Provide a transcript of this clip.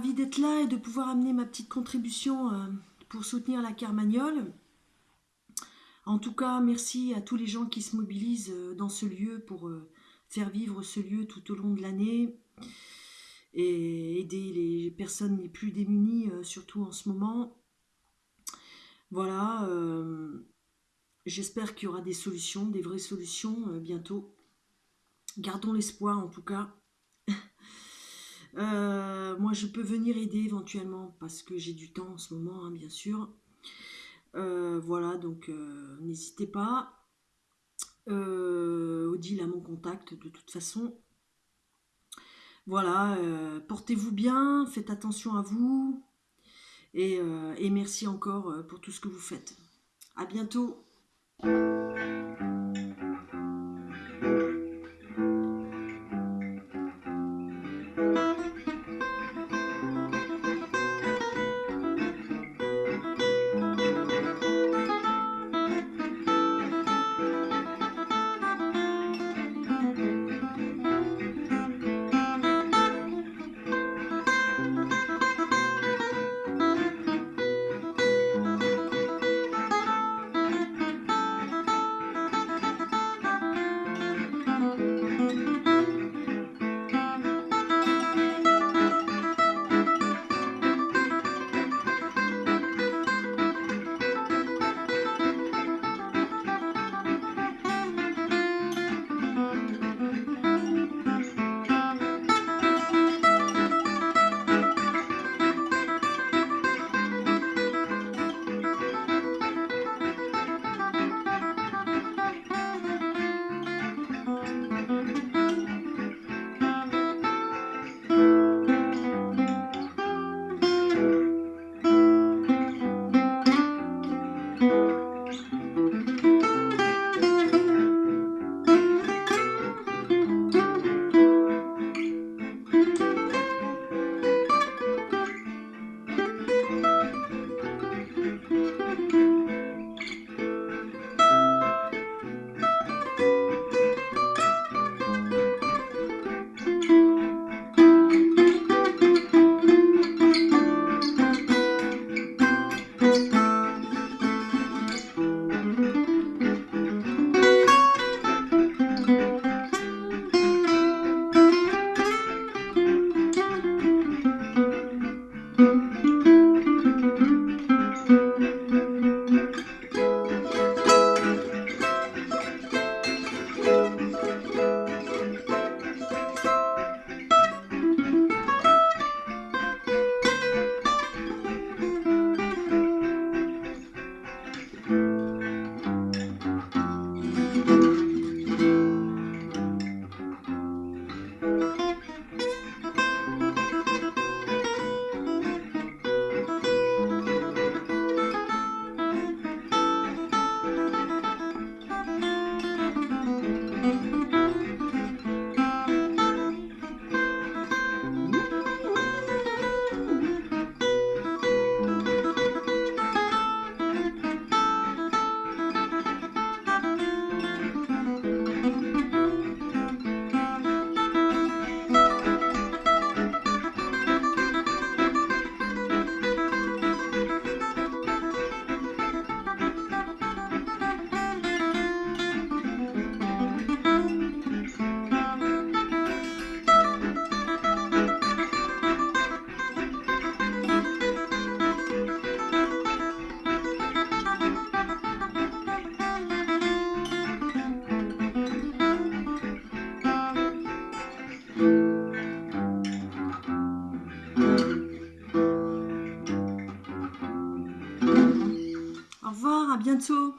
D'être là et de pouvoir amener ma petite contribution euh, pour soutenir la Carmagnole. En tout cas, merci à tous les gens qui se mobilisent euh, dans ce lieu pour euh, faire vivre ce lieu tout au long de l'année et aider les personnes les plus démunies, surtout en ce moment. Voilà, j'espère qu'il y aura des solutions, des vraies solutions bientôt. Gardons l'espoir en tout cas. Euh, moi, je peux venir aider éventuellement parce que j'ai du temps en ce moment, hein, bien sûr. Euh, voilà, donc euh, n'hésitez pas. Odile a mon contact de toute façon. Voilà, portez-vous bien, faites attention à vous. Et, et merci encore pour tout ce que vous faites. À bientôt bientôt